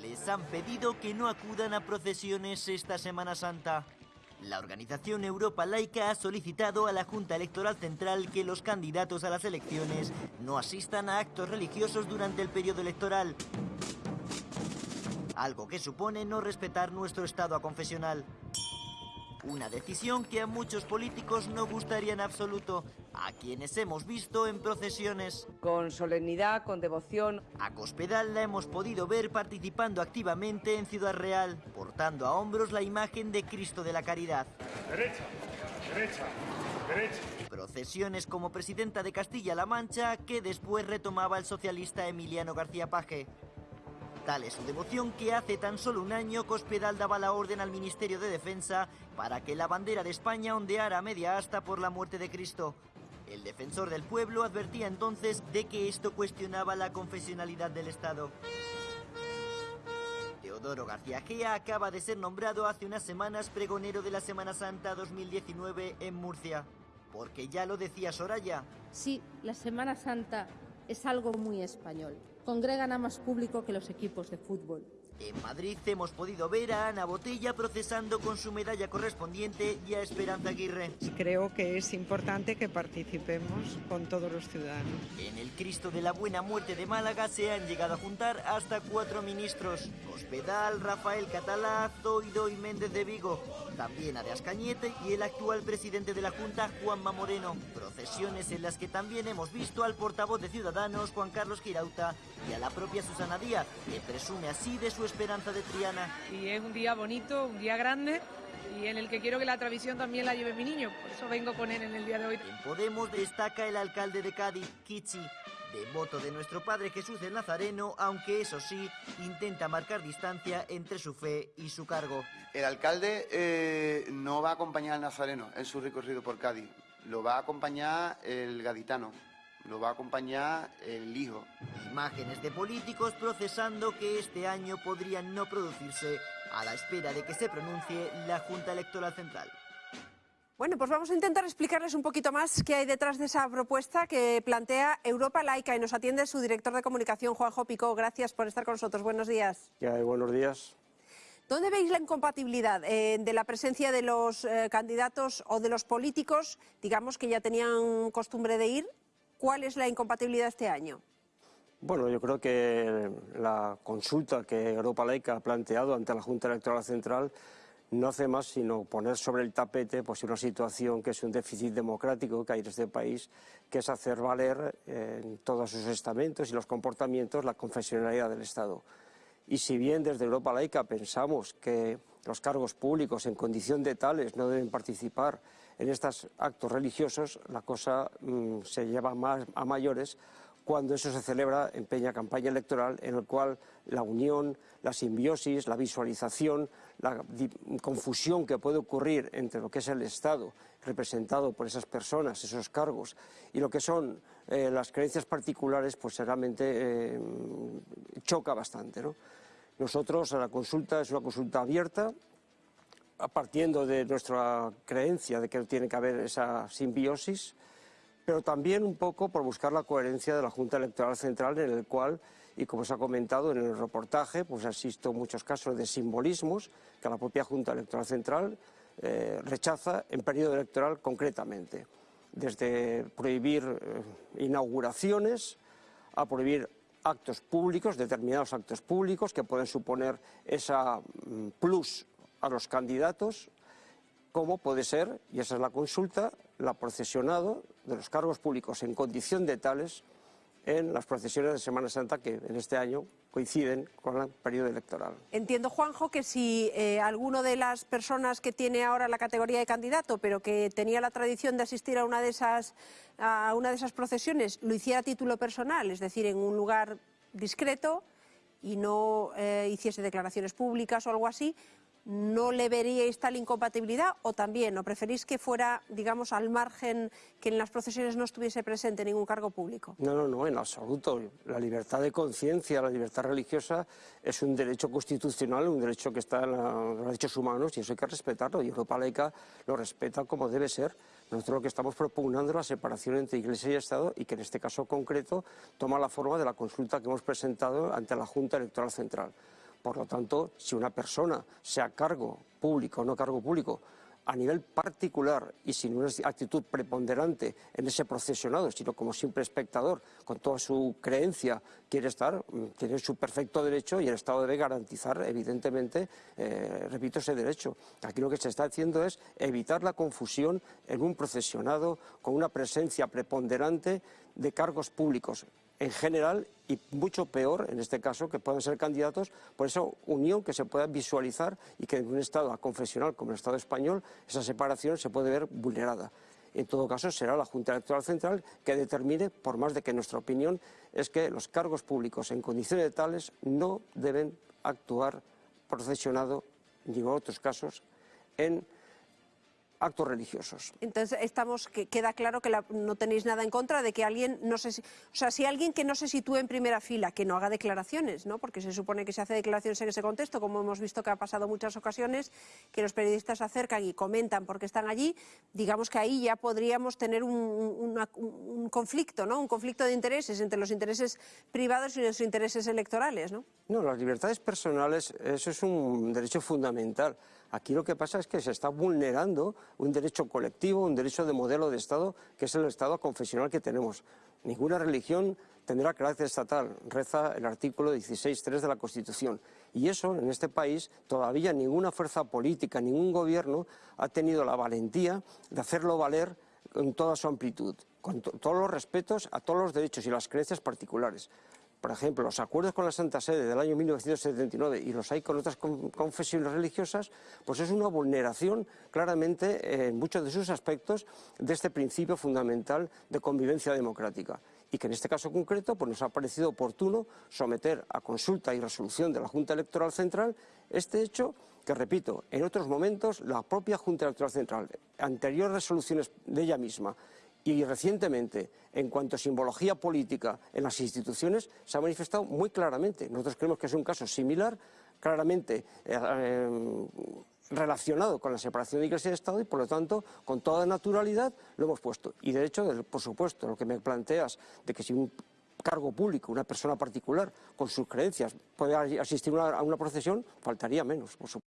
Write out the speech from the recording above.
Les han pedido que no acudan a procesiones esta Semana Santa. La organización Europa Laica ha solicitado a la Junta Electoral Central que los candidatos a las elecciones no asistan a actos religiosos durante el periodo electoral, algo que supone no respetar nuestro estado confesional. Una decisión que a muchos políticos no gustaría en absoluto, a quienes hemos visto en procesiones. Con solemnidad, con devoción. A Cospedal la hemos podido ver participando activamente en Ciudad Real, portando a hombros la imagen de Cristo de la Caridad. Derecha, derecha, derecha. Procesiones como presidenta de Castilla-La Mancha, que después retomaba el socialista Emiliano García Paje. Tal es su devoción que hace tan solo un año Cospedal daba la orden al Ministerio de Defensa para que la bandera de España ondeara a media asta por la muerte de Cristo. El defensor del pueblo advertía entonces de que esto cuestionaba la confesionalidad del Estado. Teodoro García Gea acaba de ser nombrado hace unas semanas pregonero de la Semana Santa 2019 en Murcia. Porque ya lo decía Soraya. Sí, la Semana Santa es algo muy español congregan a más público que los equipos de fútbol. En Madrid hemos podido ver a Ana Botella procesando con su medalla correspondiente y a Esperanza Aguirre. Creo que es importante que participemos con todos los ciudadanos. En el Cristo de la Buena Muerte de Málaga se han llegado a juntar hasta cuatro ministros. Hospedal, Rafael Catalá, Zoido y Méndez de Vigo. También a de Ascañete y el actual presidente de la Junta, Juanma Moreno. Procesiones en las que también hemos visto al portavoz de Ciudadanos, Juan Carlos Girauta, y a la propia Susana Díaz, que presume así de su esperanza de Triana. Y es un día bonito, un día grande y en el que quiero que la tradición también la lleve mi niño. Por eso vengo con él en el día de hoy. En Podemos destaca el alcalde de Cádiz, Kichi, devoto de nuestro Padre Jesús del Nazareno, aunque eso sí, intenta marcar distancia entre su fe y su cargo. El alcalde eh, no va a acompañar al Nazareno en su recorrido por Cádiz, lo va a acompañar el gaditano lo va a acompañar el hijo. Imágenes de políticos procesando que este año podrían no producirse a la espera de que se pronuncie la Junta Electoral Central. Bueno, pues vamos a intentar explicarles un poquito más qué hay detrás de esa propuesta que plantea Europa Laica y nos atiende su director de comunicación, Juanjo Picó. Gracias por estar con nosotros. Buenos días. ¿Qué hay? Buenos días. ¿Dónde veis la incompatibilidad eh, de la presencia de los eh, candidatos o de los políticos, digamos, que ya tenían costumbre de ir ¿Cuál es la incompatibilidad este año? Bueno, yo creo que la consulta que Europa Laica ha planteado ante la Junta Electoral Central no hace más sino poner sobre el tapete pues, una situación que es un déficit democrático que hay en este país, que es hacer valer en todos sus estamentos y los comportamientos la confesionalidad del Estado. Y si bien desde Europa Laica pensamos que los cargos públicos en condición de tales no deben participar en estos actos religiosos, la cosa mm, se lleva más a mayores cuando eso se celebra en peña campaña electoral, en el cual la unión, la simbiosis, la visualización, la confusión que puede ocurrir entre lo que es el Estado representado por esas personas, esos cargos, y lo que son eh, las creencias particulares, pues realmente eh, choca bastante. ¿no? Nosotros, la consulta es una consulta abierta, partiendo de nuestra creencia de que tiene que haber esa simbiosis, pero también un poco por buscar la coherencia de la Junta Electoral Central, en el cual, y como se ha comentado en el reportaje, pues asisto muchos casos de simbolismos que la propia Junta Electoral Central eh, rechaza en periodo electoral concretamente, desde prohibir eh, inauguraciones a prohibir actos públicos, determinados actos públicos que pueden suponer esa mm, plus a los candidatos, como puede ser, y esa es la consulta, la procesionado de los cargos públicos en condición de tales en las procesiones de Semana Santa que en este año coinciden con el periodo electoral. Entiendo, Juanjo, que si eh, alguno de las personas que tiene ahora la categoría de candidato, pero que tenía la tradición de asistir a una de esas, a una de esas procesiones, lo hiciera a título personal, es decir, en un lugar discreto y no eh, hiciese declaraciones públicas o algo así, ¿no le veríais tal incompatibilidad o también, o preferís que fuera, digamos, al margen, que en las procesiones no estuviese presente ningún cargo público? No, no, no, en absoluto. La libertad de conciencia, la libertad religiosa es un derecho constitucional, un derecho que está en los derechos humanos y eso hay que respetarlo y Europa laica lo respeta como debe ser. Nosotros lo que estamos propugnando es la separación entre Iglesia y Estado y que en este caso concreto toma la forma de la consulta que hemos presentado ante la Junta Electoral Central Por lo tanto, si una persona, sea cargo público o no cargo público, a nivel particular y sin una actitud preponderante en ese procesionado, sino como simple espectador, con toda su creencia, quiere estar, mm, tiene su perfecto derecho y el Estado debe garantizar, evidentemente, eh, repito, ese derecho. Aquí lo que se está haciendo es evitar la confusión en un procesionado con una presencia preponderante de cargos públicos en general y mucho peor, en este caso, que puedan ser candidatos por esa unión que se pueda visualizar y que en un Estado confesional como el Estado español esa separación se puede ver vulnerada. En todo caso, será la Junta Electoral Central que determine, por más de que nuestra opinión es que los cargos públicos en condiciones tales no deben actuar procesionado, ni en otros casos, en actos religiosos. Entonces estamos que queda claro que la- no tenéis nada en contra de que alguien no se, si- o sea, si alguien que no se sitúe en primera fila, que no haga declaraciones, ¿no? Porque se supone que se hace declaraciones en ese contexto, como hemos visto que ha pasado muchas ocasiones, que los periodistas se acercan y comentan porque están allí, digamos que ahí ya podríamos tener un, una- un conflicto, ¿no? Un conflicto de intereses entre los intereses privados y los intereses electorales, ¿no? No, las libertades personales, eso es un derecho fundamental. Aquí lo que pasa es que se está vulnerando un derecho colectivo, un derecho de modelo de Estado, que es el Estado confesional que tenemos. Ninguna religión tendrá carácter estatal, reza el artículo 16.3 de la Constitución. Y eso, en este país, todavía ninguna fuerza política, ningún gobierno ha tenido la valentía de hacerlo valer en toda su amplitud, con to- todos los respetos a todos los derechos y las creencias particulares. Por ejemplo, los acuerdos con la Santa Sede del año 1979 y los hay con otras con- confesiones religiosas, pues es una vulneración claramente en muchos de sus aspectos de este principio fundamental de convivencia democrática. Y que en este caso concreto pues nos ha parecido oportuno someter a consulta y resolución de la Junta Electoral Central este hecho que, repito, en otros momentos la propia Junta Electoral Central, anteriores resoluciones de ella misma, y recientemente, en cuanto a simbología política en las instituciones, se ha manifestado muy claramente. Nosotros creemos que es un caso similar, claramente eh, eh, relacionado con la separación de Iglesia y Estado y, por lo tanto, con toda naturalidad lo hemos puesto. Y, de hecho, por supuesto, lo que me planteas de que si un cargo público, una persona particular, con sus creencias, puede asistir a una procesión, faltaría menos, por supuesto.